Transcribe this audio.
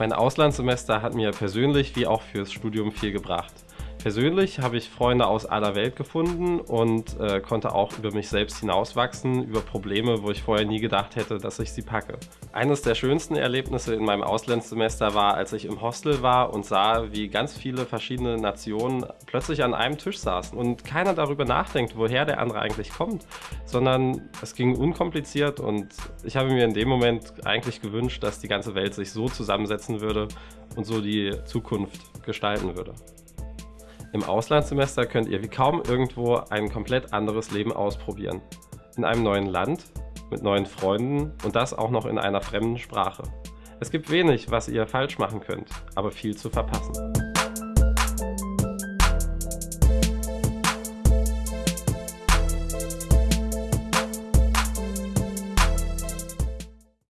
Mein Auslandssemester hat mir persönlich wie auch fürs Studium viel gebracht. Persönlich habe ich Freunde aus aller Welt gefunden und äh, konnte auch über mich selbst hinauswachsen, über Probleme, wo ich vorher nie gedacht hätte, dass ich sie packe. Eines der schönsten Erlebnisse in meinem Auslandssemester war, als ich im Hostel war und sah, wie ganz viele verschiedene Nationen plötzlich an einem Tisch saßen und keiner darüber nachdenkt, woher der andere eigentlich kommt, sondern es ging unkompliziert und ich habe mir in dem Moment eigentlich gewünscht, dass die ganze Welt sich so zusammensetzen würde und so die Zukunft gestalten würde. Im Auslandssemester könnt ihr wie kaum irgendwo ein komplett anderes Leben ausprobieren. In einem neuen Land, mit neuen Freunden und das auch noch in einer fremden Sprache. Es gibt wenig, was ihr falsch machen könnt, aber viel zu verpassen.